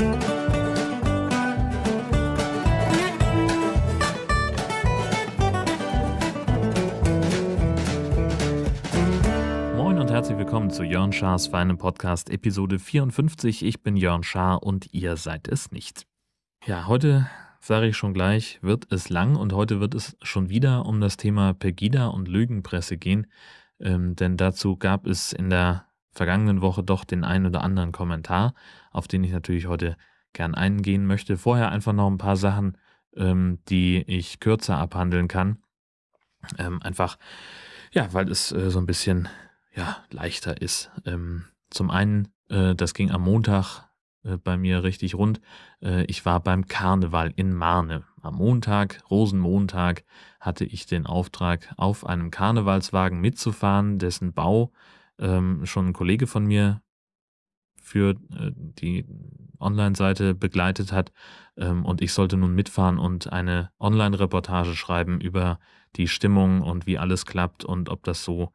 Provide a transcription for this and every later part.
Moin und herzlich willkommen zu Jörn Schars feinem Podcast Episode 54. Ich bin Jörn Schaar und ihr seid es nicht. Ja, heute sage ich schon gleich, wird es lang und heute wird es schon wieder um das Thema Pegida und Lügenpresse gehen, ähm, denn dazu gab es in der vergangenen Woche doch den einen oder anderen Kommentar, auf den ich natürlich heute gern eingehen möchte. Vorher einfach noch ein paar Sachen, ähm, die ich kürzer abhandeln kann. Ähm, einfach, ja, weil es äh, so ein bisschen ja, leichter ist. Ähm, zum einen, äh, das ging am Montag äh, bei mir richtig rund. Äh, ich war beim Karneval in Marne. Am Montag, Rosenmontag, hatte ich den Auftrag, auf einem Karnevalswagen mitzufahren, dessen Bau ähm, schon ein Kollege von mir für äh, die Online-Seite begleitet hat. Ähm, und ich sollte nun mitfahren und eine Online-Reportage schreiben über die Stimmung und wie alles klappt und ob das so,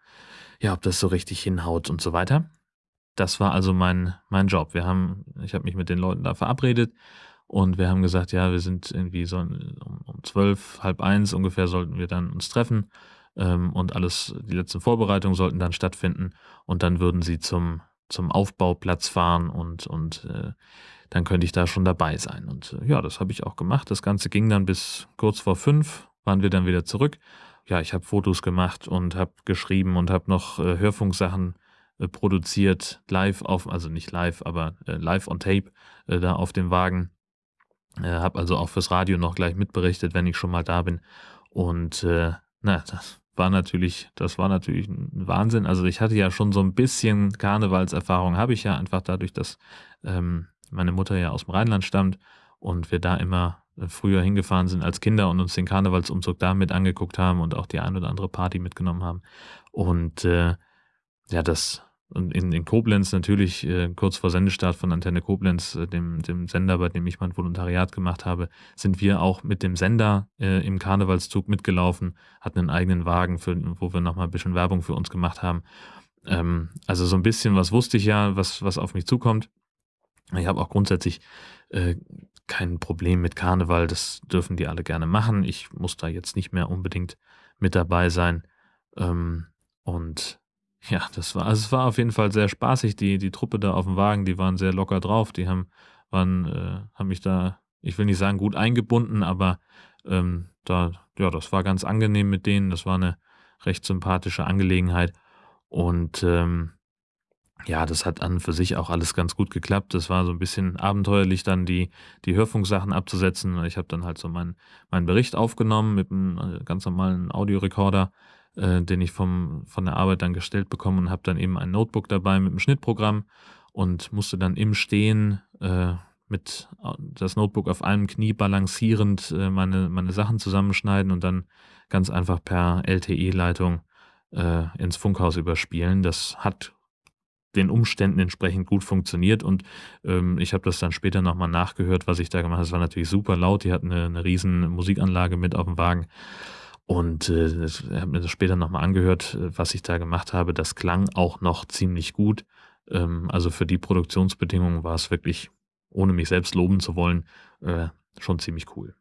ja, ob das so richtig hinhaut und so weiter. Das war also mein, mein Job. Wir haben, ich habe mich mit den Leuten da verabredet und wir haben gesagt, ja, wir sind irgendwie so um, um zwölf, halb eins ungefähr sollten wir dann uns treffen ähm, und alles, die letzten Vorbereitungen sollten dann stattfinden und dann würden sie zum, zum Aufbauplatz fahren und, und äh, dann könnte ich da schon dabei sein. Und äh, ja, das habe ich auch gemacht. Das Ganze ging dann bis kurz vor fünf, waren wir dann wieder zurück. Ja, ich habe Fotos gemacht und habe geschrieben und habe noch äh, Hörfunksachen äh, produziert, live auf, also nicht live, aber äh, live on tape äh, da auf dem Wagen. Äh, habe also auch fürs Radio noch gleich mitberichtet, wenn ich schon mal da bin. Und äh, na, das war natürlich, das war natürlich ein Wahnsinn. Also ich hatte ja schon so ein bisschen Karnevalserfahrung, habe ich ja einfach dadurch, dass ähm, meine Mutter ja aus dem Rheinland stammt und wir da immer äh, früher hingefahren sind als Kinder und uns den Karnevalsumzug da mit angeguckt haben und auch die ein oder andere Party mitgenommen haben. Und äh, ja, das in, in Koblenz natürlich äh, kurz vor Sendestart von Antenne Koblenz, äh, dem, dem Sender, bei dem ich mein Volontariat gemacht habe, sind wir auch mit dem Sender äh, im Karnevalszug mitgelaufen, hatten einen eigenen Wagen, für, wo wir nochmal ein bisschen Werbung für uns gemacht haben. Ähm, also so ein bisschen was wusste ich ja, was, was auf mich zukommt. Ich habe auch grundsätzlich äh, kein Problem mit Karneval, das dürfen die alle gerne machen. Ich muss da jetzt nicht mehr unbedingt mit dabei sein. Ähm, und ja, das war, also es war auf jeden Fall sehr spaßig. Die, die Truppe da auf dem Wagen, die waren sehr locker drauf. Die haben, waren, äh, haben mich da, ich will nicht sagen gut eingebunden, aber ähm, da, ja, das war ganz angenehm mit denen. Das war eine recht sympathische Angelegenheit. Und ähm, ja, das hat an für sich auch alles ganz gut geklappt. Das war so ein bisschen abenteuerlich, dann die, die Hörfunksachen abzusetzen. Ich habe dann halt so meinen mein Bericht aufgenommen mit einem äh, ganz normalen Audiorekorder äh, den ich vom, von der Arbeit dann gestellt bekommen und habe dann eben ein Notebook dabei mit einem Schnittprogramm und musste dann im Stehen äh, mit das Notebook auf einem Knie balancierend äh, meine, meine Sachen zusammenschneiden und dann ganz einfach per LTE-Leitung äh, ins Funkhaus überspielen. Das hat den Umständen entsprechend gut funktioniert und ähm, ich habe das dann später nochmal nachgehört, was ich da gemacht habe. Es war natürlich super laut, die hatten eine, eine riesen Musikanlage mit auf dem Wagen und äh, ich habe mir das später nochmal angehört, äh, was ich da gemacht habe. Das klang auch noch ziemlich gut. Ähm, also für die Produktionsbedingungen war es wirklich, ohne mich selbst loben zu wollen, äh, schon ziemlich cool.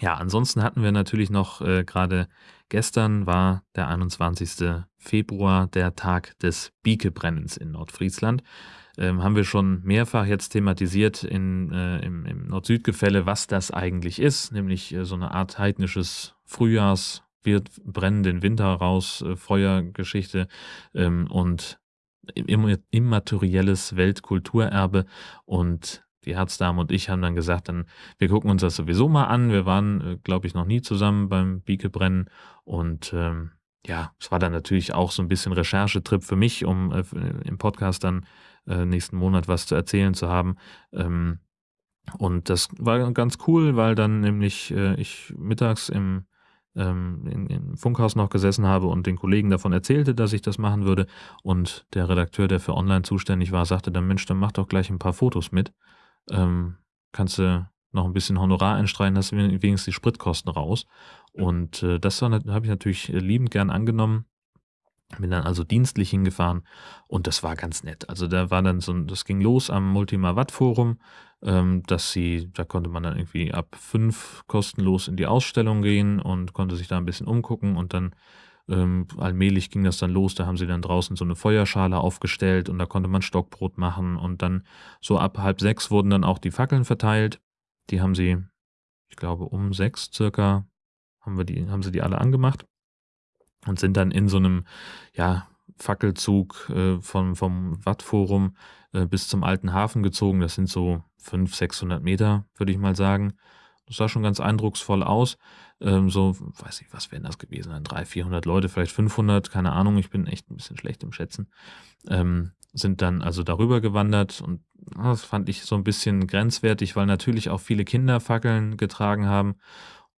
Ja, ansonsten hatten wir natürlich noch äh, gerade gestern war der 21. Februar, der Tag des Biekebrennens in Nordfriesland. Ähm, haben wir schon mehrfach jetzt thematisiert in, äh, im, im Nord-Süd-Gefälle, was das eigentlich ist, nämlich äh, so eine Art heidnisches Frühjahrs, wir brennen den Winter raus, äh, Feuergeschichte ähm, und immaterielles Weltkulturerbe und die Herzdame und ich haben dann gesagt, dann wir gucken uns das sowieso mal an. Wir waren, äh, glaube ich, noch nie zusammen beim Biekebrennen und ähm, ja, es war dann natürlich auch so ein bisschen Recherchetrip für mich, um äh, im Podcast dann äh, nächsten Monat was zu erzählen zu haben. Ähm, und das war ganz cool, weil dann nämlich äh, ich mittags im ähm, im Funkhaus noch gesessen habe und den Kollegen davon erzählte, dass ich das machen würde. Und der Redakteur, der für online zuständig war, sagte dann, Mensch, dann mach doch gleich ein paar Fotos mit. Ähm, kannst du noch ein bisschen Honorar einstreichen, hast du wenigstens die Spritkosten raus. Und äh, das habe ich natürlich liebend gern angenommen. Bin dann also dienstlich hingefahren und das war ganz nett. Also da war dann so, das ging los am Multima Watt Forum dass sie da konnte man dann irgendwie ab 5 kostenlos in die Ausstellung gehen und konnte sich da 'n bisschen umgucken und dann, ähm, allmählich ging das dann los. Da haben sie dann draußen so 'ne Feuerschale aufgestellt und da konnte man Stockbrot machen und dann so ab 5:30 wurden dann auch die Fackeln verteilt. Die haben sie, ich glaube, um 6 circa haben wir die haben sie die alle angemacht und sind dann in so 'nem, ja, Fackelzug, äh, vom vom Wattforum, äh, bis zum Alten Hafen gezogen. Das sind so 500, 600 Meter, würde ich mal sagen. Das sah schon ganz eindrucksvoll aus. Ähm, so, weiß nicht, was wären das gewesen sein? 300, 400 Leute, vielleicht 500, keine Ahnung. Ich bin echt 'n bisschen schlecht im Schätzen. Ähm, sind dann also darüber gewandert und, ah, das fand ich so 'n bisschen grenzwertig, weil natürlich auch viele Kinder Fackeln getragen haben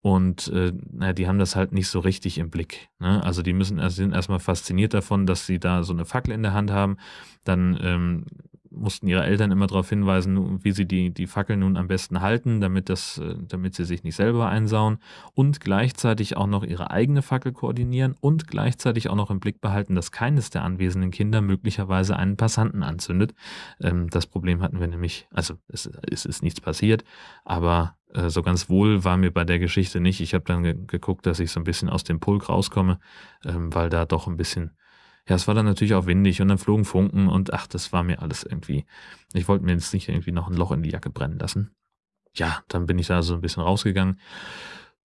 und, äh, na ja, die haben das halt nicht so richtig im Blick, ne? Also, die müssen also, sind erst mal fasziniert davon, dass sie da so 'ne Fackel in der Hand haben. Dann, ähm, mussten ihre Eltern immer drauf hinweisen, wie sie die die Fackel nun am besten halten, damit das äh, damit sie sich nicht selber einsauen und gleichzeitig auch noch ihre eigene Fackel koordinieren und gleichzeitig auch noch im Blick behalten, dass keines der anwesenden Kinder möglicherweise einen Passanten anzündet. Ähm, das Problem hatten wir nämlich also, es es ist nichts passiert, aber, äh, so ganz wohl war mir bei der Geschichte nicht. Ich habe dann ge geguckt, dass ich so 'n bisschen aus dem Pulk rauskomme, ähm, weil da doch 'n bisschen ja, es war dann natürlich auch windig und dann flogen Funken und ach, das war mir alles irgendwie ich wollte mir jetzt nicht irgendwie noch 'n Loch in die Jacke brennen lassen. Ja, dann bin ich da so 'n bisschen rausgegangen.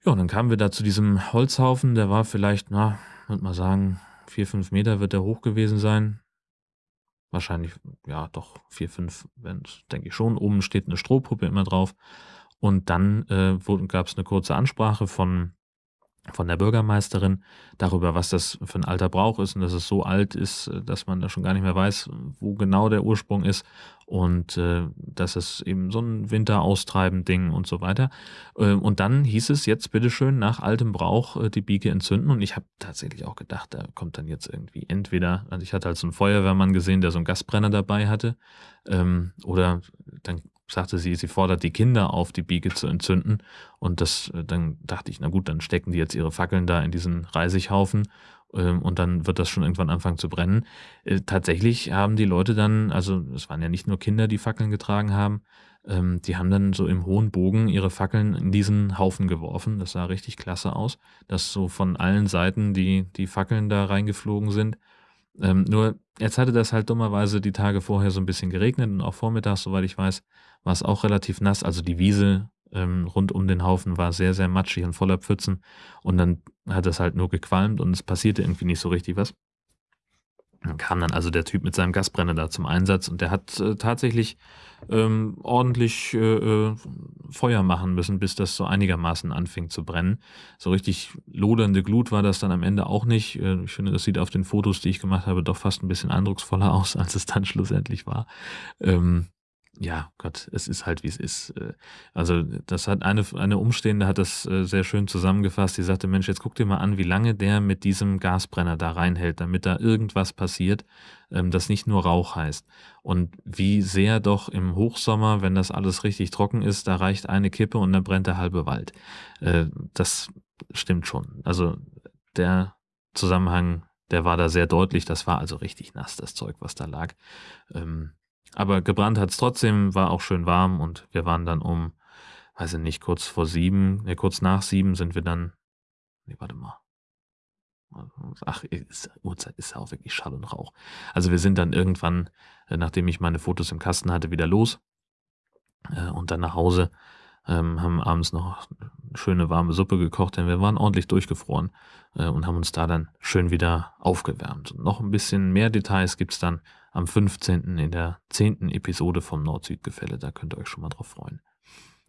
Ja, und dann kamen wir da zu diesem Holzhaufen, der war vielleicht, na, würde mal sagen, 4, 5 Meter wird der hoch gewesen sein. Wahrscheinlich, ja doch 4, 5 wären's, denke ich schon. Oben steht 'ne Strohpuppe immer drauf. Und dann, äh, wurden gab's 'ne kurze Ansprache von von der Bürgermeisterin darüber, was das für 'n alter Brauch ist und dass es so alt ist, äh, dass man da schon gar nicht mehr weiß, wo genau der Ursprung ist und, äh, dass es eben so 'n Winteraustreiben-Ding und so weiter. Ähm, und dann hieß es jetzt bitte schön nach altem Brauch, äh, die Bieke entzünden und ich habe tatsächlich auch gedacht, da kommt dann jetzt irgendwie entweder also, ich hatte halt so 'n Feuerwehrmann gesehen, der so 'n Gasbrenner dabei hatte, ähm, oder dann sagte sie, sie fordert die Kinder auf, die Bieke zu entzünden. Und das dann dachte ich: „Na gut, dann stecken die jetzt ihre Fackeln da in diesen Reisighaufen, ähm, und dann wird das schon irgendwann anfangen zu brennen.“ Äh, tatsächlich haben die Leute dann also, es waren ja nicht nur Kinder, die Fackeln getragen haben, ähm, die haben dann so im hohen Bogen ihre Fackeln in diesen Haufen geworfen. Das sah richtig klasse aus, dass so von allen Seiten die die Fackeln da reingeflogen sind. Ähm, nur jetzt hatte das halt dummerweise die Tage vorher so 'n bisschen geregnet und auch vormittags, soweit ich weiß, war's auch relativ nass. Also, die Wiese, ähm, rund um den Haufen war sehr, sehr matschig und voller Pfützen und dann hat das halt nur gequalmt und es passierte irgendwie nicht so richtig was. Dann kam dann also der Typ mit seinem Gasbrenner da zum Einsatz und der hat, äh, tatsächlich, ähm, ordentlich, äh, äh, Feuer machen müssen, bis das so einigermaßen anfing zu brennen. So richtig lodernde Glut war das dann am Ende auch nicht. Äh, ich finde, das sieht auf den Fotos, die ich gemacht habe, doch fast 'n bisschen eindrucksvoller aus, als es dann schlussendlich war. Ähm, ja, Gott, es ist halt, wie es ist. Äh, also, das hat eine eine Umstehende hat das, äh, sehr schön zusammengefasst. Die sagte: „Mensch, jetzt guck dir mal an, wie lange der mit diesem Gasbrenner da reinhält, damit da irgendwas passiert, ähm, das nicht nur Rauch heißt. Und wie sehr doch im Hochsommer, wenn das alles richtig trocken ist, da reicht eine Kippe und dann brennt der halbe Wald.“ Äh, das stimmt schon. Also, der Zusammenhang, der war da sehr deutlich. Das war also richtig nass, das Zeug, was da lag. Ähm, aber gebrannt hat's trotzdem, war auch schön warm und wir waren dann um, weiß ich nicht, kurz vor 7 ne, kurz nach 7 sind wir dann ne, warte mal. Ach, ist Uhrzeit ist ja auch wirklich Schall und Rauch. Also, wir sind dann irgendwann, äh, nachdem ich meine Fotos im Kasten hatte, wieder los äh, und dann nach Hause, ähm, haben abends noch schöne warme Suppe gekocht, denn wir waren ordentlich durchgefroren, äh, und haben uns da dann schön wieder aufgewärmt. Und noch 'n bisschen mehr Details gibt's dann am 15. in der 10. Episode vom Nord-Süd-Gefälle, da könnt ihr euch schon mal drauf freuen.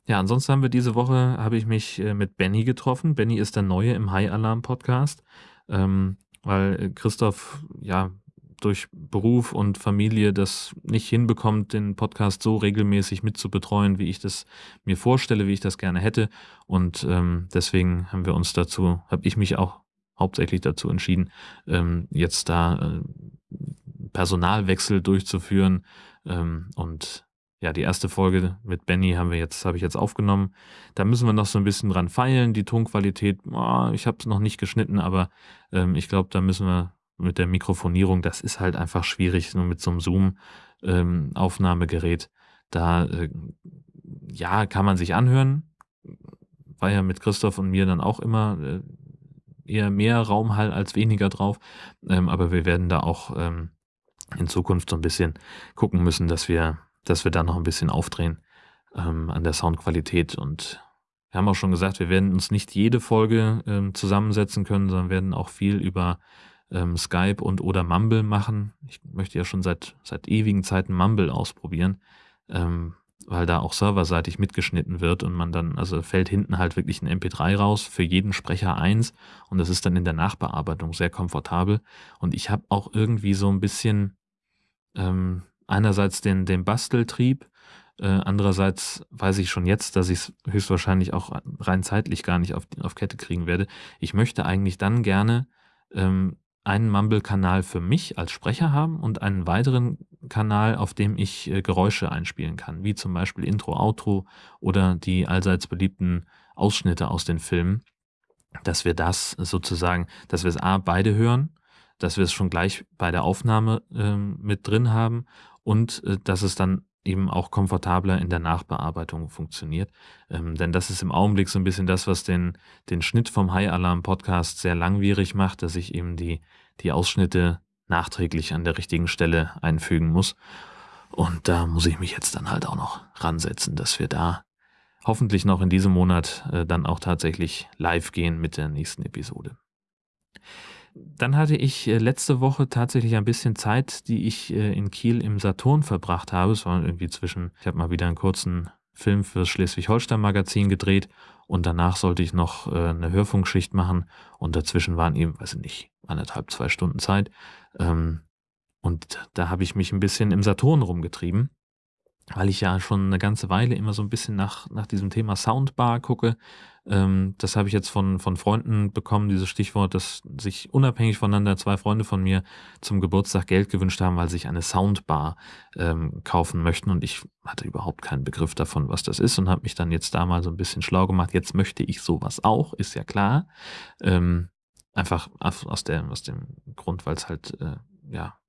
Ja, ansonsten haben wir diese Woche habe ich mich, äh, mit Benny getroffen. Benny ist der Neue im High Alarm Podcast, ähm, weil Christoph, ja, durch Beruf und Familie das nicht hinbekommt, den Podcast so regelmäßig mitzubetreuen, wie ich das mir vorstelle, wie ich das gerne hätte. Und, ähm, deswegen haben wir uns dazu habe ich mich auch hauptsächlich dazu entschieden, ähm, jetzt da, äh, Personalwechsel durchzuführen. Ähm, und ja, die 1. Folge mit Benny haben wir jetzt habe ich jetzt aufgenommen. Da müssen wir noch so 'n bisschen dran feilen. Die Tonqualität, ah, ich habe es noch nicht geschnitten, aber, ähm, ich glaube, da müssen wir mit der Mikrofonierung das ist halt einfach schwierig, nur mit so 'nem Zoom, ähm. Da, äh, ja, kann man sich anhören. War ja mit Christoph und mir dann auch immer äh, eher mehr Raumhall als weniger drauf. Ähm, aber wir werden da auch ähm, in Zukunft so ein bisschen gucken müssen, dass wir, dass wir da noch ein bisschen aufdrehen ähm, an der Soundqualität. Und wir haben auch schon gesagt, wir werden uns nicht jede Folge ähm, zusammensetzen können, sondern werden auch viel über ähm, Skype und oder Mumble machen. Ich möchte ja schon seit, seit ewigen Zeiten Mumble ausprobieren, ähm, weil da auch serverseitig mitgeschnitten wird und man dann, also fällt hinten halt wirklich ein MP3 raus, für jeden Sprecher eins und das ist dann in der Nachbearbeitung sehr komfortabel. Und ich habe auch irgendwie so ein bisschen ähm, einerseits den, den Basteltrieb, äh, andererseits weiß ich schon jetzt, dass ich es höchstwahrscheinlich auch rein zeitlich gar nicht auf, auf Kette kriegen werde. Ich möchte eigentlich dann gerne ähm, einen Mumble-Kanal für mich als Sprecher haben und einen weiteren Kanal, auf dem ich äh, Geräusche einspielen kann, wie zum Beispiel Intro, Outro oder die allseits beliebten Ausschnitte aus den Filmen, dass wir das sozusagen, dass wir es A, beide hören, dass wir es schon gleich bei der Aufnahme äh, mit drin haben und äh, dass es dann eben auch komfortabler in der Nachbearbeitung funktioniert. Ähm, denn das ist im Augenblick so ein bisschen das, was den, den Schnitt vom High Alarm Podcast sehr langwierig macht, dass ich eben die, die Ausschnitte nachträglich an der richtigen Stelle einfügen muss. Und da muss ich mich jetzt dann halt auch noch ransetzen, dass wir da hoffentlich noch in diesem Monat äh, dann auch tatsächlich live gehen mit der nächsten Episode. Dann hatte ich äh, letzte Woche tatsächlich ein bisschen Zeit, die ich äh, in Kiel im Saturn verbracht habe. Es war irgendwie zwischen, ich habe mal wieder einen kurzen Film fürs Schleswig-Holstein-Magazin gedreht und danach sollte ich noch äh, eine Hörfunkschicht machen und dazwischen waren eben, weiß ich nicht, anderthalb, zwei Stunden Zeit. Ähm, und da habe ich mich ein bisschen im Saturn rumgetrieben weil ich ja schon eine ganze Weile immer so ein bisschen nach nach diesem Thema Soundbar gucke. Ähm, das habe ich jetzt von von Freunden bekommen, dieses Stichwort, dass sich unabhängig voneinander zwei Freunde von mir zum Geburtstag Geld gewünscht haben, weil sie sich eine Soundbar, ähm, kaufen möchten und ich hatte überhaupt keinen Begriff davon, was das ist und habe mich dann jetzt da mal so ein bisschen schlau gemacht. Jetzt möchte ich sowas auch, ist ja klar. Ähm, einfach aus der aus dem Grund, weil's halt, äh, ja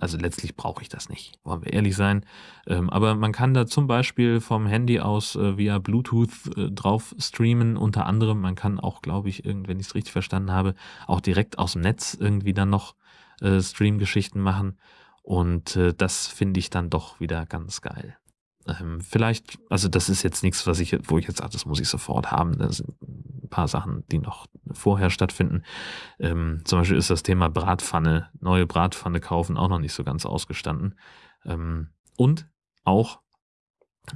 also letztlich brauche ich das nicht, wollen wir ehrlich sein. Ähm, aber man kann da zum Beispiel vom Handy aus äh, via Bluetooth äh, drauf streamen. Unter anderem, man kann auch, glaube ich, wenn ich es richtig verstanden habe, auch direkt aus dem Netz irgendwie dann noch äh, Stream-Geschichten machen. Und das finde ich dann doch wieder ganz geil. Ähm, vielleicht, also das ist jetzt nichts, was ich, wo ich jetzt sage, das muss ich sofort haben. Das sind ein paar Sachen, die noch vorher stattfinden. Ähm, zum Beispiel ist das Thema Bratpfanne, neue Bratpfanne kaufen, auch noch nicht so ganz ausgestanden. Ähm, und auch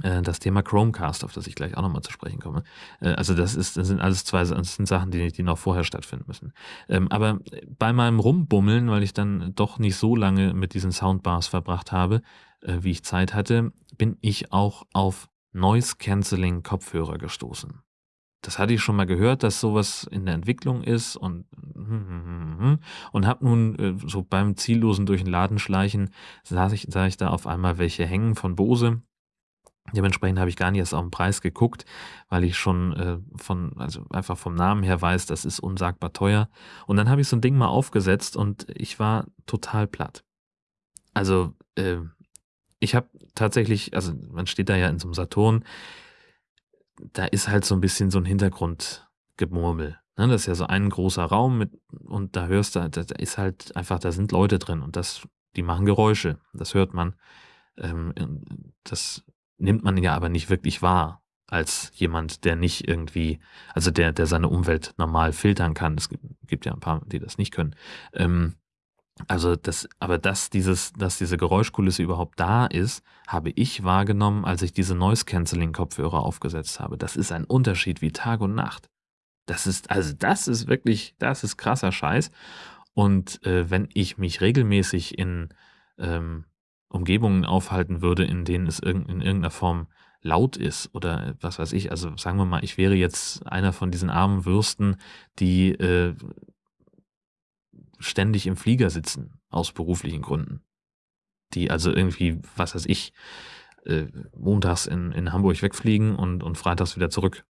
äh, das Thema Chromecast, auf das ich gleich auch nochmal zu sprechen komme. Äh, also das, ist, das sind alles zwei das sind Sachen, die, die noch vorher stattfinden müssen. Ähm, aber bei meinem Rumbummeln, weil ich dann doch nicht so lange mit diesen Soundbars verbracht habe, wie ich Zeit hatte, bin ich auch auf Noise Cancelling Kopfhörer gestoßen. Das hatte ich schon mal gehört, dass sowas in der Entwicklung ist und und habe nun äh, so beim ziellosen durch den Laden schleichen, sah ich, sah ich da auf einmal welche hängen von Bose. Dementsprechend habe ich gar nicht erst auf den Preis geguckt, weil ich schon äh, von, also einfach vom Namen her weiß, das ist unsagbar teuer. Und dann habe ich so ein Ding mal aufgesetzt und ich war total platt. Also äh, ich habe tatsächlich, also man steht da ja in so einem Saturn, da ist halt so ein bisschen so ein Hintergrundgemurmel. Ne? Das ist ja so ein großer Raum mit, und da hörst du, da, ist halt einfach, da sind Leute drin und das, die machen Geräusche. Das hört man. Ähm, das nimmt man ja aber nicht wirklich wahr als jemand, der nicht irgendwie, also der, der seine Umwelt normal filtern kann. Es gibt, gibt ja ein paar, die das nicht können. Ähm, also das aber dass dieses dass diese Geräuschkulisse überhaupt da ist, habe ich wahrgenommen, als ich diese Noise Cancelling Kopfhörer aufgesetzt habe. Das ist ein Unterschied wie Tag und Nacht. Das ist also das ist wirklich das ist krasser Scheiß. Und, äh, wenn ich mich regelmäßig in, ähm, Umgebungen aufhalten würde, in denen es irgend in irgendeiner Form laut ist oder was weiß ich, also sagen wir mal, ich wäre jetzt einer von diesen armen Würsten, die, äh ständig im Flieger sitzen, aus beruflichen Gründen. Die also irgendwie, was weiß ich, äh, montags in, in Hamburg wegfliegen und, und freitags wieder zurück.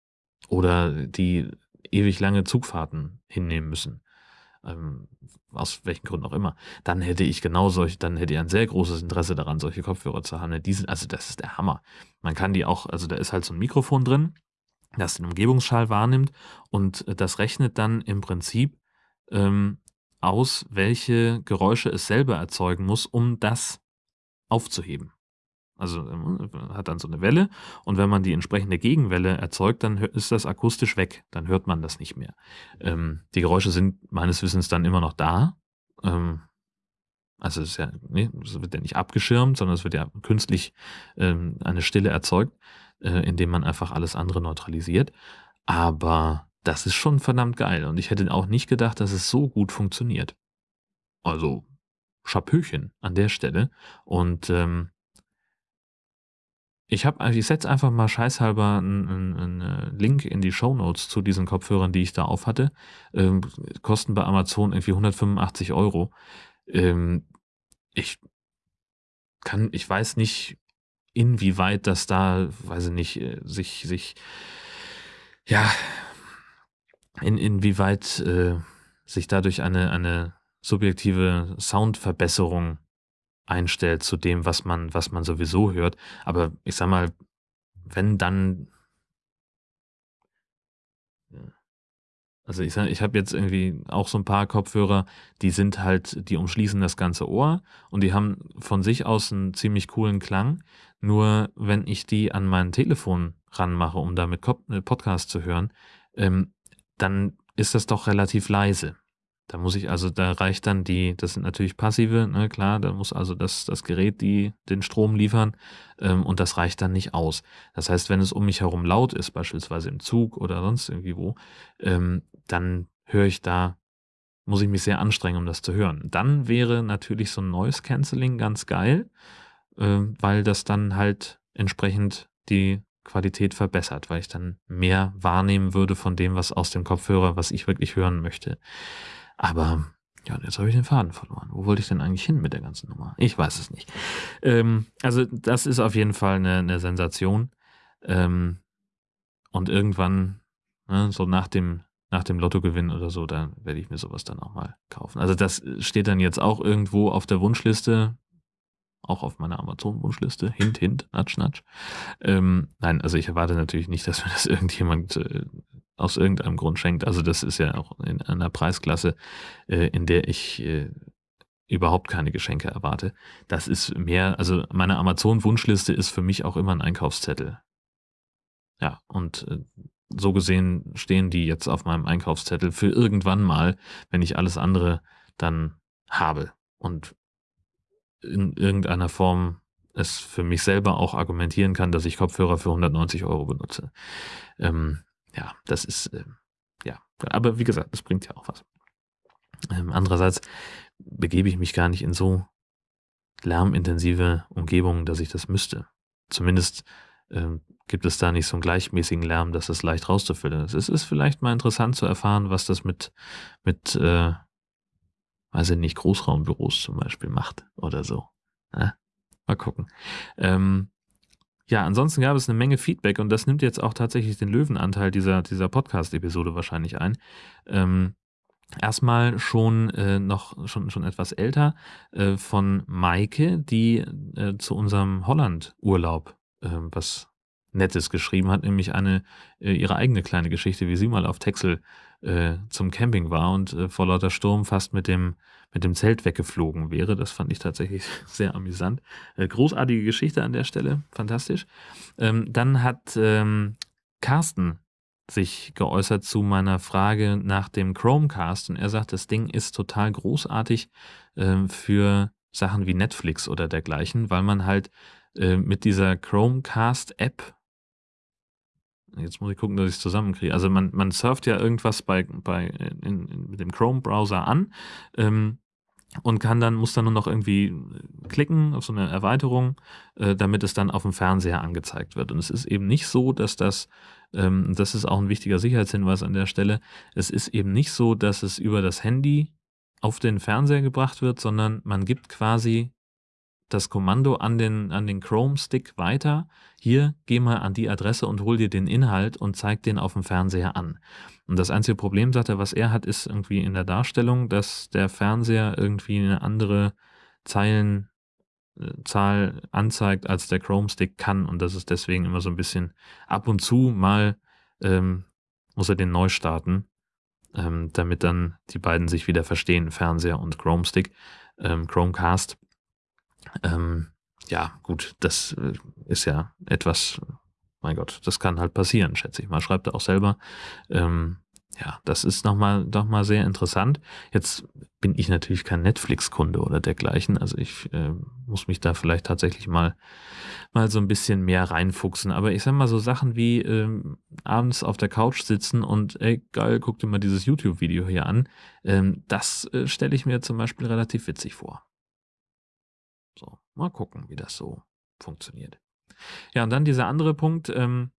Oder die ewig lange Zugfahrten hinnehmen müssen. ähm, aus welchen Gründen auch immer, dann hätte ich genau solche, dann hätte ich ein sehr großes Interesse daran, solche Kopfhörer zu haben. Die sind, also das ist der Hammer. Man kann die auch, also da ist halt so ein Mikrofon drin, das den Umgebungsschall wahrnimmt und das rechnet dann im Prinzip ähm, aus, welche Geräusche es selber erzeugen muss, um das aufzuheben. Also ähm, hat dann so eine Welle und wenn man die entsprechende Gegenwelle erzeugt, dann ist das akustisch weg, dann hört man das nicht mehr. Ähm, die Geräusche sind meines Wissens dann immer noch da. Ähm, also es, ja, nee, es wird ja nicht abgeschirmt, sondern es wird ja künstlich ähm, eine Stille erzeugt, äh, indem man einfach alles andere neutralisiert. Aber das ist schon verdammt geil und ich hätte auch nicht gedacht, dass es so gut funktioniert. Also Schapöchen an der Stelle und ähm, ich habe, ich setze einfach mal scheißhalber einen, einen äh, Link in die Show Notes zu diesen Kopfhörern, die ich da auf hatte. Ähm, kosten bei Amazon irgendwie 185 Euro. Ähm, ich kann, ich weiß nicht, inwieweit das da, weiß ich nicht, äh, sich, sich, ja, in, inwieweit äh, sich dadurch eine, eine subjektive Soundverbesserung einstellt zu dem, was man, was man sowieso hört. Aber ich sag mal, wenn dann. Also ich sag, ich habe jetzt irgendwie auch so ein paar Kopfhörer, die sind halt, die umschließen das ganze Ohr und die haben von sich aus einen ziemlich coolen Klang. Nur wenn ich die an mein Telefon ranmache, um damit äh, Podcast zu hören, ähm, dann ist das doch relativ leise. Da muss ich also, da reicht dann die, das sind natürlich passive, ne, klar, da muss also das, das Gerät die den Strom liefern ähm, und das reicht dann nicht aus. Das heißt, wenn es um mich herum laut ist, beispielsweise im Zug oder sonst irgendwie wo, ähm, dann höre ich da, muss ich mich sehr anstrengen, um das zu hören. Dann wäre natürlich so ein Noise Cancelling ganz geil, äh, weil das dann halt entsprechend die Qualität verbessert, weil ich dann mehr wahrnehmen würde von dem, was aus dem Kopfhörer, was ich wirklich hören möchte. Aber ja, jetzt habe ich den Faden verloren. Wo wollte ich denn eigentlich hin mit der ganzen Nummer? Ich weiß es nicht. Ähm, also das ist auf jeden Fall eine, eine Sensation. Ähm, und irgendwann, ne, so nach dem, nach dem Lottogewinn oder so, dann werde ich mir sowas dann auch mal kaufen. Also das steht dann jetzt auch irgendwo auf der Wunschliste, auch auf meiner Amazon-Wunschliste. Hint, hint, natsch, natsch. Ähm, nein, also ich erwarte natürlich nicht, dass mir das irgendjemand äh, aus irgendeinem Grund schenkt. Also das ist ja auch in einer Preisklasse, äh, in der ich äh, überhaupt keine Geschenke erwarte. Das ist mehr, also meine Amazon-Wunschliste ist für mich auch immer ein Einkaufszettel. Ja, und äh, so gesehen stehen die jetzt auf meinem Einkaufszettel für irgendwann mal, wenn ich alles andere dann habe und in irgendeiner Form es für mich selber auch argumentieren kann, dass ich Kopfhörer für 190 Euro benutze. Ähm, ja, das ist, äh, ja, aber wie gesagt, das bringt ja auch was. Ähm, andererseits begebe ich mich gar nicht in so lärmintensive Umgebungen, dass ich das müsste. Zumindest ähm, gibt es da nicht so einen gleichmäßigen Lärm, dass es leicht rauszufiltern ist. Es ist vielleicht mal interessant zu erfahren, was das mit, mit äh, weiß ich nicht, Großraumbüros zum Beispiel macht oder so. Ja, mal gucken. Ähm, ja, ansonsten gab es eine Menge Feedback und das nimmt jetzt auch tatsächlich den Löwenanteil dieser, dieser Podcast-Episode wahrscheinlich ein. Ähm, erstmal schon äh, noch schon, schon etwas älter äh, von Maike, die äh, zu unserem Holland-Urlaub ähm, was Nettes geschrieben hat, nämlich eine äh, ihre eigene kleine Geschichte, wie sie mal auf Texel äh, zum Camping war und äh, vor lauter Sturm fast mit dem mit dem Zelt weggeflogen wäre. Das fand ich tatsächlich sehr amüsant. Äh, großartige Geschichte an der Stelle, fantastisch. Ähm, dann hat ähm, Carsten sich geäußert zu meiner Frage nach dem Chromecast und er sagt, das Ding ist total großartig äh, für Sachen wie Netflix oder dergleichen, weil man halt äh, mit dieser Chromecast-App Jetzt muss ich gucken, dass ich es zusammenkriege. Also man, man surft ja irgendwas bei, bei in, in, mit dem Chrome-Browser an ähm, und kann dann, muss dann nur noch irgendwie klicken auf so eine Erweiterung, äh, damit es dann auf dem Fernseher angezeigt wird. Und es ist eben nicht so, dass das, ähm, das ist auch ein wichtiger Sicherheitshinweis an der Stelle, es ist eben nicht so, dass es über das Handy auf den Fernseher gebracht wird, sondern man gibt quasi das Kommando an den, an den Chrome-Stick weiter. Hier, geh mal an die Adresse und hol dir den Inhalt und zeig den auf dem Fernseher an. Und das einzige Problem, sagt er, was er hat, ist irgendwie in der Darstellung, dass der Fernseher irgendwie eine andere Zeilenzahl anzeigt, als der Chrome-Stick kann. Und das ist deswegen immer so ein bisschen ab und zu mal ähm, muss er den neu starten, ähm, damit dann die beiden sich wieder verstehen, Fernseher und Chrome-Stick, ähm, Chromecast. Ähm, ja, gut, das äh, ist ja etwas, mein Gott, das kann halt passieren, schätze ich mal. Schreibt er auch selber. Ähm, ja, das ist nochmal doch mal sehr interessant. Jetzt bin ich natürlich kein Netflix-Kunde oder dergleichen. Also ich äh, muss mich da vielleicht tatsächlich mal, mal so ein bisschen mehr reinfuchsen. Aber ich sag mal so Sachen wie ähm, abends auf der Couch sitzen und ey, geil, guck dir mal dieses YouTube-Video hier an. Ähm, das äh, stelle ich mir zum Beispiel relativ witzig vor. Mal gucken, wie das so funktioniert. Ja, und dann dieser andere Punkt, ähm,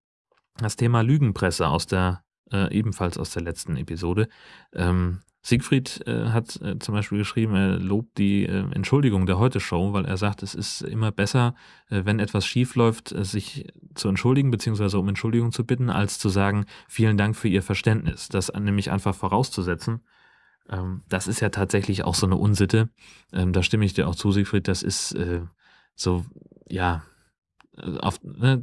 das Thema Lügenpresse aus der, äh, ebenfalls aus der letzten Episode. Ähm, Siegfried äh, hat äh, zum Beispiel geschrieben, er lobt die äh, Entschuldigung der Heute-Show, weil er sagt, es ist immer besser, äh, wenn etwas schief läuft, äh, sich zu entschuldigen bzw. um Entschuldigung zu bitten, als zu sagen, vielen Dank für Ihr Verständnis. Das nämlich einfach vorauszusetzen. Ähm, das ist ja tatsächlich auch so eine Unsitte. Ähm, da stimme ich dir auch zu, Siegfried. Das ist äh, so, ja, auf, ne,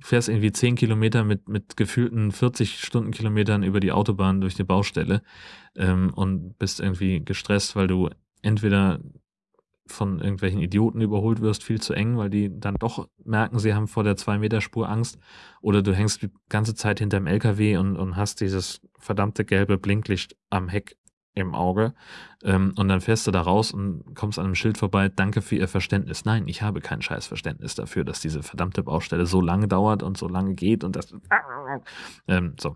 fährst irgendwie 10 Kilometer mit, mit gefühlten 40 Stundenkilometern über die Autobahn durch die Baustelle ähm, und bist irgendwie gestresst, weil du entweder von irgendwelchen Idioten überholt wirst, viel zu eng, weil die dann doch merken, sie haben vor der 2-Meter-Spur Angst. Oder du hängst die ganze Zeit hinterm LKW und, und hast dieses verdammte gelbe Blinklicht am Heck im Auge. Ähm, und dann fährst du da raus und kommst an einem Schild vorbei, danke für Ihr Verständnis. Nein, ich habe kein scheiß Verständnis dafür, dass diese verdammte Baustelle so lange dauert und so lange geht und das. Ähm, so.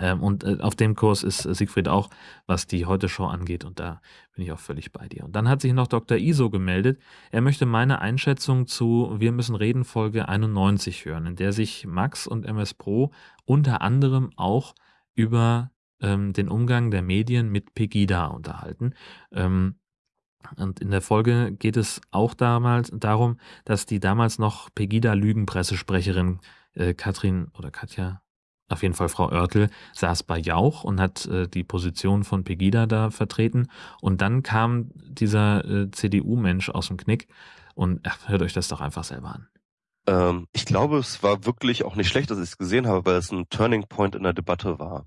Ähm, und äh, auf dem Kurs ist Siegfried auch, was die Heute-Show angeht, und da bin ich auch völlig bei dir. Und dann hat sich noch Dr. Iso gemeldet. Er möchte meine Einschätzung zu Wir müssen reden Folge 91 hören, in der sich Max und MS Pro unter anderem auch über ähm, den Umgang der Medien mit Pegida unterhalten. Ähm, und in der Folge geht es auch damals darum, dass die damals noch Pegida-Lügenpressesprecherin äh, Katrin oder Katja, auf jeden Fall Frau Oertel, saß bei Jauch und hat äh, die Position von Pegida da vertreten. Und dann kam dieser äh, CDU-Mensch aus dem Knick und ach, hört euch das doch einfach selber an. Ähm, ich glaube, es war wirklich auch nicht schlecht, dass ich es gesehen habe, weil es ein Turning Point in der Debatte war.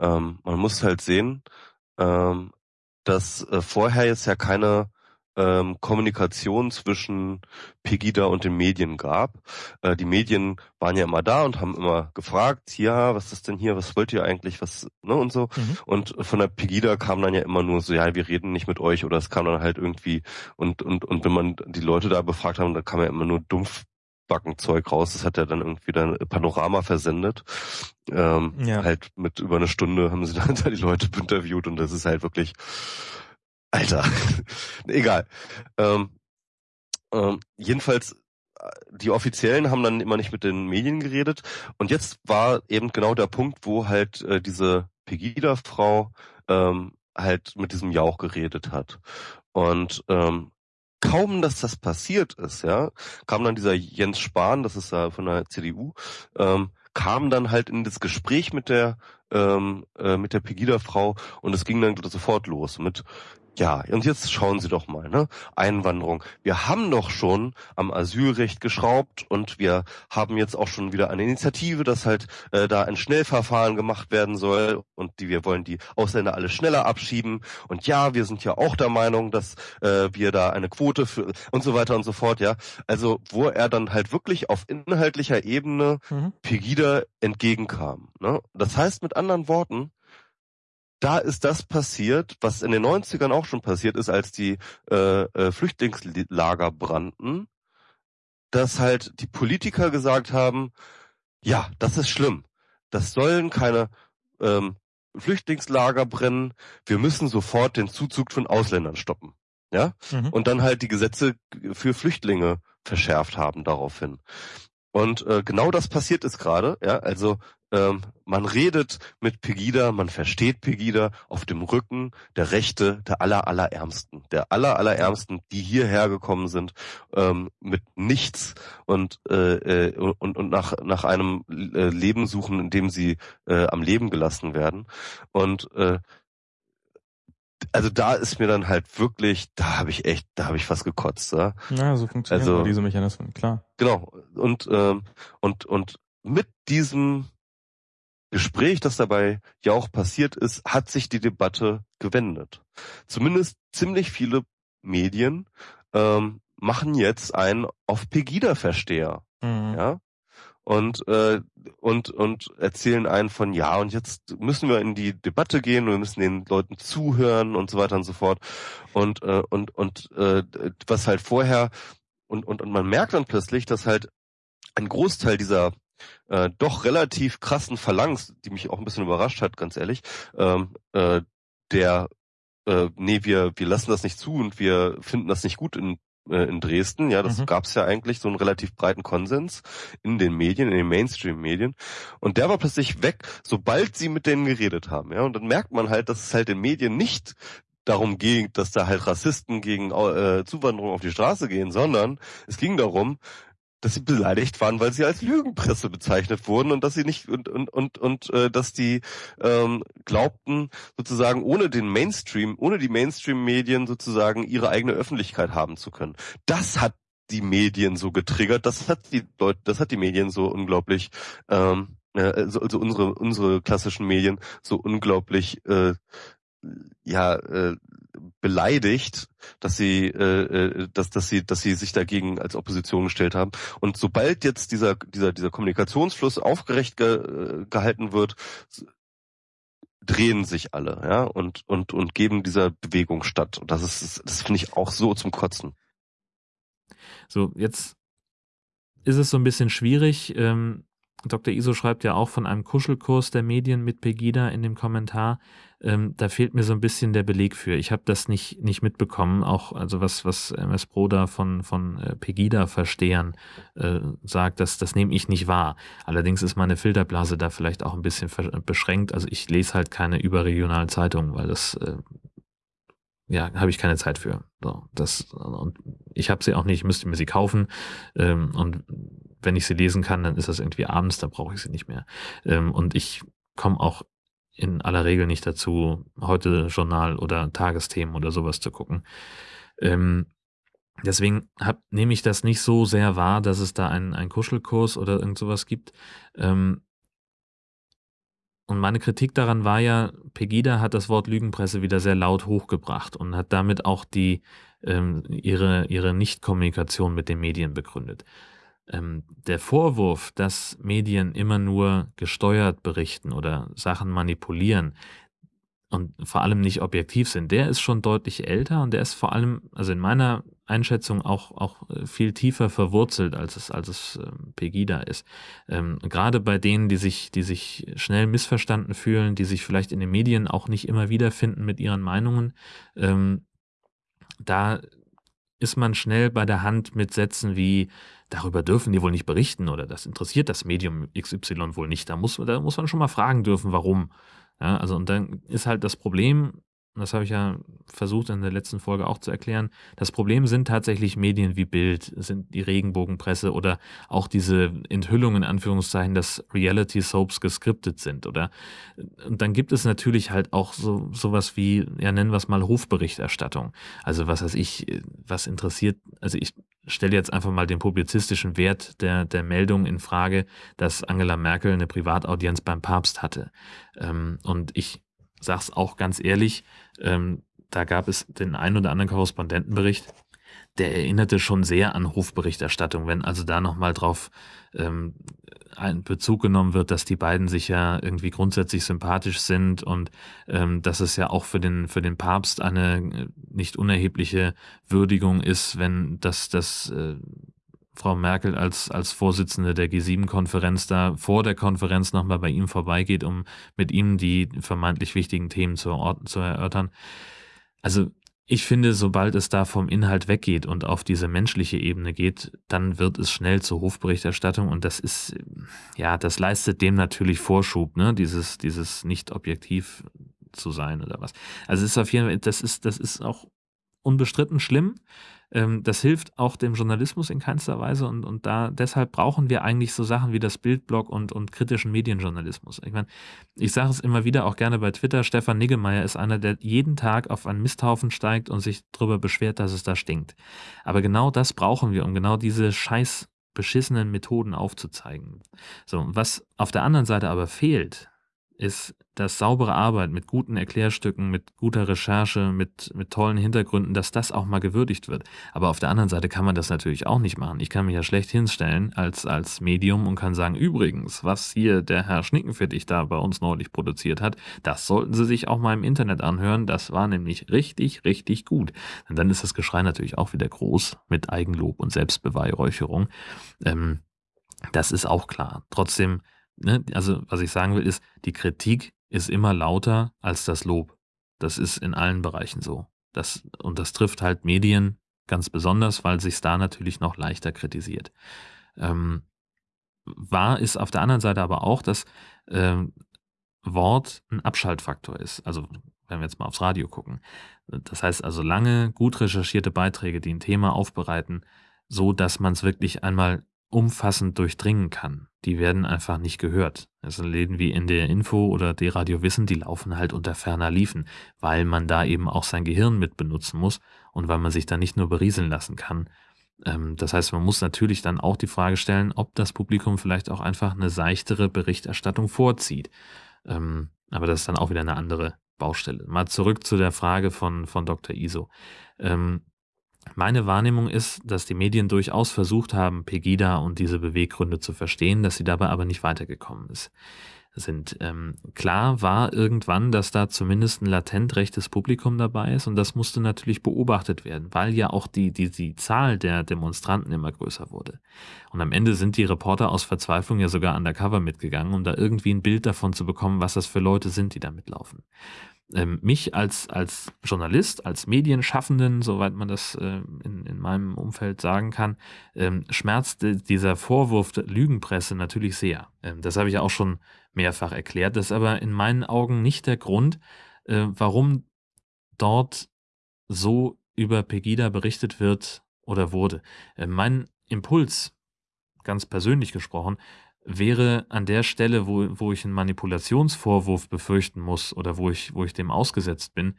Ähm, man muss halt sehen, ähm, dass äh, vorher jetzt ja keine ähm, Kommunikation zwischen Pegida und den Medien gab. Äh, die Medien waren ja immer da und haben immer gefragt, ja, was ist denn hier, was wollt ihr eigentlich, was, ne, und so. Mhm. Und von der Pegida kam dann ja immer nur so, ja, wir reden nicht mit euch oder es kam dann halt irgendwie und, und, und wenn man die Leute da befragt haben, da kam ja immer nur dumpf Backenzeug raus. Das hat er dann irgendwie dann Panorama versendet. Ähm, ja. Halt mit über eine Stunde haben sie dann die Leute interviewt und das ist halt wirklich, Alter, egal. Ähm, ähm, jedenfalls, äh, die Offiziellen haben dann immer nicht mit den Medien geredet und jetzt war eben genau der Punkt, wo halt äh, diese Pegida-Frau ähm, halt mit diesem Jauch geredet hat. Und ähm, kaum, dass das passiert ist, ja, kam dann dieser Jens Spahn, das ist ja von der CDU, ähm, kam dann halt in das Gespräch mit der ähm, äh, mit der Pegida-Frau und es ging dann sofort los mit ja, und jetzt schauen Sie doch mal, ne? Einwanderung. Wir haben doch schon am Asylrecht geschraubt und wir haben jetzt auch schon wieder eine Initiative, dass halt äh, da ein Schnellverfahren gemacht werden soll und die wir wollen die Ausländer alle schneller abschieben. Und ja, wir sind ja auch der Meinung, dass äh, wir da eine Quote für und so weiter und so fort, ja. Also wo er dann halt wirklich auf inhaltlicher Ebene mhm. Pegida entgegenkam. Ne? Das heißt mit anderen Worten, da ist das passiert, was in den 90ern auch schon passiert ist, als die äh, äh, Flüchtlingslager brannten, dass halt die Politiker gesagt haben, ja, das ist schlimm. Das sollen keine ähm, Flüchtlingslager brennen. Wir müssen sofort den Zuzug von Ausländern stoppen. Ja? Mhm. Und dann halt die Gesetze für Flüchtlinge verschärft haben daraufhin. Und äh, genau das passiert ist gerade. Ja, also ähm, man redet mit Pegida, man versteht Pegida auf dem Rücken der Rechte der aller allerärmsten, der aller allerärmsten, die hierher gekommen sind ähm, mit nichts und äh, äh, und und nach nach einem äh, Leben suchen, in dem sie äh, am Leben gelassen werden und äh, also da ist mir dann halt wirklich, da habe ich echt, da habe ich fast gekotzt. Ja, ja so funktionieren also, diese Mechanismen, klar. Genau. Und ähm, und und mit diesem Gespräch, das dabei ja auch passiert ist, hat sich die Debatte gewendet. Zumindest ziemlich viele Medien ähm, machen jetzt einen auf Pegida-Versteher. Mhm. Ja, und äh, und und erzählen einen von ja und jetzt müssen wir in die Debatte gehen wir müssen den Leuten zuhören und so weiter und so fort und äh, und und äh, was halt vorher und und und man merkt dann plötzlich, dass halt ein Großteil dieser äh, doch relativ krassen Phalanx, die mich auch ein bisschen überrascht hat, ganz ehrlich, ähm, äh, der äh, nee, wir wir lassen das nicht zu und wir finden das nicht gut in äh, in Dresden. Ja, das mhm. gab es ja eigentlich so einen relativ breiten Konsens in den Medien, in den Mainstream-Medien. Und der war plötzlich weg, sobald sie mit denen geredet haben. Ja, und dann merkt man halt, dass es halt den Medien nicht darum ging, dass da halt Rassisten gegen äh, Zuwanderung auf die Straße gehen, sondern es ging darum, dass sie beleidigt waren, weil sie als Lügenpresse bezeichnet wurden und dass sie nicht und und und und äh, dass die ähm, glaubten sozusagen ohne den Mainstream, ohne die Mainstream-Medien sozusagen ihre eigene Öffentlichkeit haben zu können. Das hat die Medien so getriggert, das hat die Leute, das hat die Medien so unglaublich ähm, äh, also, unsere unsere klassischen Medien so unglaublich äh, ja äh, beleidigt, dass sie, äh, äh, dass, dass sie, dass sie sich dagegen als Opposition gestellt haben. Und sobald jetzt dieser, dieser, dieser Kommunikationsfluss aufgerecht ge, äh, gehalten wird, drehen sich alle, ja, und, und, und geben dieser Bewegung statt. Und das ist, das finde ich auch so zum Kotzen. So, jetzt ist es so ein bisschen schwierig. Ähm, Dr. Iso schreibt ja auch von einem Kuschelkurs der Medien mit Pegida in dem Kommentar. Ähm, da fehlt mir so ein bisschen der Beleg für. Ich habe das nicht, nicht mitbekommen, auch also was, was MS Pro da von, von äh, Pegida-Verstehern äh, sagt, das, das nehme ich nicht wahr. Allerdings ist meine Filterblase da vielleicht auch ein bisschen beschränkt. Also ich lese halt keine überregionalen Zeitungen, weil das äh, ja, habe ich keine Zeit für. So, das, und ich habe sie auch nicht, ich müsste mir sie kaufen. Ähm, und wenn ich sie lesen kann, dann ist das irgendwie abends, da brauche ich sie nicht mehr. Ähm, und ich komme auch in aller Regel nicht dazu, heute Journal oder Tagesthemen oder sowas zu gucken. Ähm, deswegen hab, nehme ich das nicht so sehr wahr, dass es da einen, einen Kuschelkurs oder irgend sowas gibt. Ähm, und meine Kritik daran war ja, Pegida hat das Wort Lügenpresse wieder sehr laut hochgebracht und hat damit auch die, ähm, ihre, ihre Nichtkommunikation mit den Medien begründet. Ähm, der Vorwurf, dass Medien immer nur gesteuert berichten oder Sachen manipulieren und vor allem nicht objektiv sind, der ist schon deutlich älter und der ist vor allem, also in meiner Einschätzung auch, auch äh, viel tiefer verwurzelt, als es, als es ähm, Pegida ist. Ähm, gerade bei denen, die sich, die sich schnell missverstanden fühlen, die sich vielleicht in den Medien auch nicht immer wiederfinden mit ihren Meinungen, ähm, da ist man schnell bei der Hand mit Sätzen wie, darüber dürfen die wohl nicht berichten oder das interessiert das Medium XY wohl nicht. Da muss, da muss man schon mal fragen dürfen, warum. Ja, also und dann ist halt das Problem, das habe ich ja versucht in der letzten Folge auch zu erklären, das Problem sind tatsächlich Medien wie Bild, sind die Regenbogenpresse oder auch diese Enthüllungen in Anführungszeichen, dass Reality Soaps geskriptet sind oder und dann gibt es natürlich halt auch so sowas wie, ja nennen wir es mal Hofberichterstattung. Also was weiß ich, was interessiert, also ich stelle jetzt einfach mal den publizistischen Wert der, der Meldung in Frage, dass Angela Merkel eine Privataudienz beim Papst hatte. Ähm, und ich sage es auch ganz ehrlich, ähm, da gab es den einen oder anderen Korrespondentenbericht, der erinnerte schon sehr an Hofberichterstattung, wenn also da nochmal drauf ähm, Bezug genommen wird, dass die beiden sich ja irgendwie grundsätzlich sympathisch sind und ähm, dass es ja auch für den, für den Papst eine äh, nicht unerhebliche Würdigung ist, wenn das, das äh, Frau Merkel als, als Vorsitzende der G7-Konferenz da vor der Konferenz nochmal bei ihm vorbeigeht, um mit ihm die vermeintlich wichtigen Themen zu, zu erörtern. Also ich finde, sobald es da vom Inhalt weggeht und auf diese menschliche Ebene geht, dann wird es schnell zur Hofberichterstattung und das ist, ja, das leistet dem natürlich Vorschub, ne, dieses, dieses nicht objektiv zu sein oder was. Also es ist auf jeden Fall, das ist, das ist auch unbestritten schlimm. Ähm, das hilft auch dem Journalismus in keinster Weise und, und da deshalb brauchen wir eigentlich so Sachen wie das Bildblog und, und kritischen Medienjournalismus. Ich meine, ich sage es immer wieder auch gerne bei Twitter, Stefan Niggemeier ist einer, der jeden Tag auf einen Misthaufen steigt und sich darüber beschwert, dass es da stinkt. Aber genau das brauchen wir, um genau diese scheiß beschissenen Methoden aufzuzeigen. So, was auf der anderen Seite aber fehlt, ist, dass saubere Arbeit mit guten Erklärstücken, mit guter Recherche, mit, mit tollen Hintergründen, dass das auch mal gewürdigt wird. Aber auf der anderen Seite kann man das natürlich auch nicht machen. Ich kann mich ja schlecht hinstellen als, als Medium und kann sagen, übrigens, was hier der Herr Schnickenfittig da bei uns neulich produziert hat, das sollten Sie sich auch mal im Internet anhören. Das war nämlich richtig, richtig gut. Und dann ist das Geschrei natürlich auch wieder groß mit Eigenlob und Selbstbeweihräucherung. Ähm, das ist auch klar. Trotzdem ne, also was ich sagen will, ist, die Kritik ist immer lauter als das Lob. Das ist in allen Bereichen so. Das, und das trifft halt Medien ganz besonders, weil sich da natürlich noch leichter kritisiert. Ähm, wahr ist auf der anderen Seite aber auch, dass ähm, Wort ein Abschaltfaktor ist. Also wenn wir jetzt mal aufs Radio gucken. Das heißt also lange, gut recherchierte Beiträge, die ein Thema aufbereiten, so dass man es wirklich einmal umfassend durchdringen kann. Die werden einfach nicht gehört. Also Läden wie in der Info oder die Radio Wissen, die laufen halt unter ferner Liefen, weil man da eben auch sein Gehirn mit benutzen muss und weil man sich da nicht nur berieseln lassen kann. Ähm, das heißt, man muss natürlich dann auch die Frage stellen, ob das Publikum vielleicht auch einfach eine seichtere Berichterstattung vorzieht. Ähm, aber das ist dann auch wieder eine andere Baustelle. Mal zurück zu der Frage von, von Dr. Iso. Ähm, meine Wahrnehmung ist, dass die Medien durchaus versucht haben, Pegida und diese Beweggründe zu verstehen, dass sie dabei aber nicht weitergekommen ist. Sind ähm, klar war irgendwann, dass da zumindest ein latent rechtes Publikum dabei ist und das musste natürlich beobachtet werden, weil ja auch die, die, die Zahl der Demonstranten immer größer wurde. Und am Ende sind die Reporter aus Verzweiflung ja sogar undercover mitgegangen, um da irgendwie ein Bild davon zu bekommen, was das für Leute sind, die da mitlaufen ähm, mich als, als Journalist, als Medienschaffenden, soweit man das äh, in, in meinem Umfeld sagen kann, ähm, schmerzt dieser Vorwurf der Lügenpresse natürlich sehr. Ähm, das habe ich auch schon mehrfach erklärt. Das ist aber in meinen Augen nicht der Grund, äh, warum dort so über Pegida berichtet wird oder wurde. Äh, mein Impuls, ganz persönlich gesprochen, wäre an der Stelle, wo, wo ich einen Manipulationsvorwurf befürchten muss oder wo ich, wo ich dem ausgesetzt bin,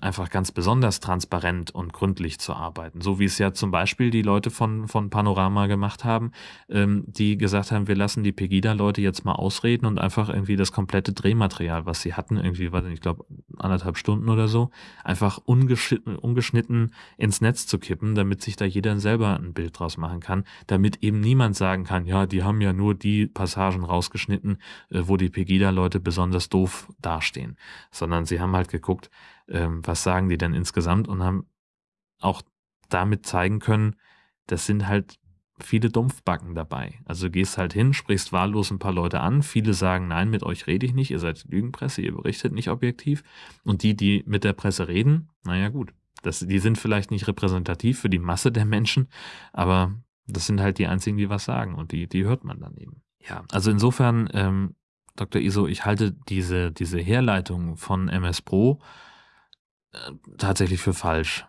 einfach ganz besonders transparent und gründlich zu arbeiten. So wie es ja zum Beispiel die Leute von, von Panorama gemacht haben, ähm, die gesagt haben, wir lassen die Pegida-Leute jetzt mal ausreden und einfach irgendwie das komplette Drehmaterial, was sie hatten, irgendwie, weiß ich glaube, anderthalb Stunden oder so, einfach ungeschnitten, ungeschnitten ins Netz zu kippen, damit sich da jeder selber ein Bild draus machen kann, damit eben niemand sagen kann, ja, die haben ja nur die Passagen rausgeschnitten, äh, wo die Pegida-Leute besonders doof dastehen, sondern sie haben halt geguckt, ähm, was sagen die denn insgesamt und haben auch damit zeigen können, das sind halt viele Dumpfbacken dabei. Also du gehst halt hin, sprichst wahllos ein paar Leute an, viele sagen, nein, mit euch rede ich nicht, ihr seid Lügenpresse, ihr berichtet nicht objektiv. Und die, die mit der Presse reden, naja gut, das, die sind vielleicht nicht repräsentativ für die Masse der Menschen, aber das sind halt die einzigen, die was sagen und die, die hört man dann eben. Ja, also insofern, ähm, Dr. Iso, ich halte diese, diese Herleitung von MS Pro tatsächlich für falsch.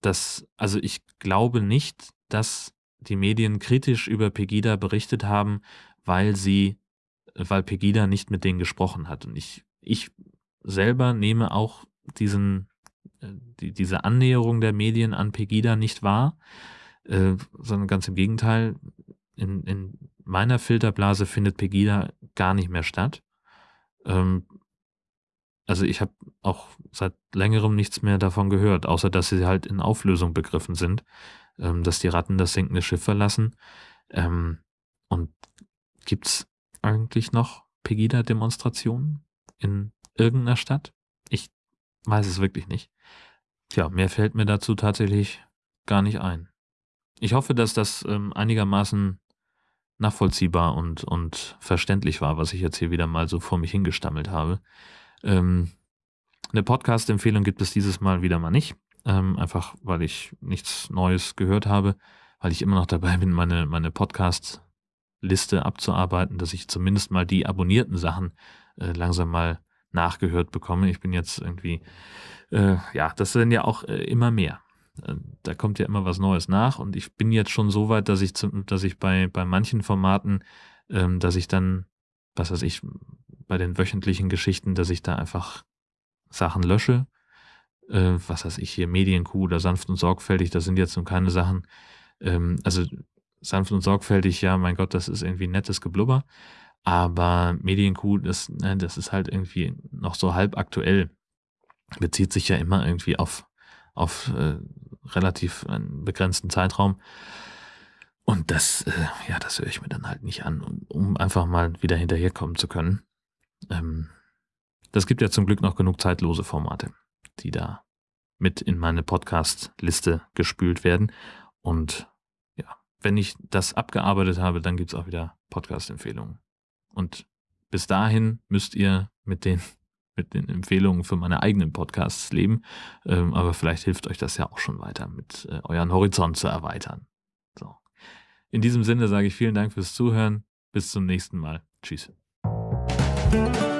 Das, also ich glaube nicht, dass die Medien kritisch über Pegida berichtet haben, weil sie, weil Pegida nicht mit denen gesprochen hat. Und ich, ich selber nehme auch diesen, äh, die, diese Annäherung der Medien an Pegida nicht wahr, äh, sondern ganz im Gegenteil. In, in meiner Filterblase findet Pegida gar nicht mehr statt. Ähm, also ich habe auch seit längerem nichts mehr davon gehört, außer dass sie halt in Auflösung begriffen sind, ähm, dass die Ratten das sinkende Schiff verlassen. Ähm, und gibt's eigentlich noch Pegida-Demonstrationen in irgendeiner Stadt? Ich weiß es wirklich nicht. Tja, mehr fällt mir dazu tatsächlich gar nicht ein. Ich hoffe, dass das ähm, einigermaßen nachvollziehbar und, und verständlich war, was ich jetzt hier wieder mal so vor mich hingestammelt habe. Ähm, Eine Podcast-Empfehlung gibt es dieses Mal wieder mal nicht. Ähm, einfach weil ich nichts Neues gehört habe, weil ich immer noch dabei bin, meine, meine Podcast-Liste abzuarbeiten, dass ich zumindest mal die abonnierten Sachen äh, langsam mal nachgehört bekomme. Ich bin jetzt irgendwie, äh, ja, das sind ja auch äh, immer mehr. Äh, da kommt ja immer was Neues nach und ich bin jetzt schon so weit, dass ich, zum, dass ich bei, bei manchen Formaten, ähm, dass ich dann, was weiß ich, bei den wöchentlichen Geschichten, dass ich da einfach Sachen lösche. Äh, was weiß ich hier, Medienkuh oder sanft und sorgfältig, das sind jetzt nun keine Sachen. Ähm, also sanft und sorgfältig, ja, mein Gott, das ist irgendwie nettes Geblubber. Aber Medienkuh, das, ne, das ist halt irgendwie noch so halb aktuell. Bezieht sich ja immer irgendwie auf, auf äh, relativ einen begrenzten Zeitraum. Und das, äh, ja, das höre ich mir dann halt nicht an, um, um einfach mal wieder hinterherkommen zu können. Ähm, das gibt ja zum Glück noch genug zeitlose Formate, die da mit in meine Podcast-Liste gespült werden. Und ja, wenn ich das abgearbeitet habe, dann gibt es auch wieder Podcast-Empfehlungen. Und bis dahin müsst ihr mit den, mit den Empfehlungen für meine eigenen Podcasts leben. Ähm, aber vielleicht hilft euch das ja auch schon weiter, mit äh, euren Horizont zu erweitern. So. In diesem Sinne sage ich vielen Dank fürs Zuhören. Bis zum nächsten Mal. Tschüss. Thank you.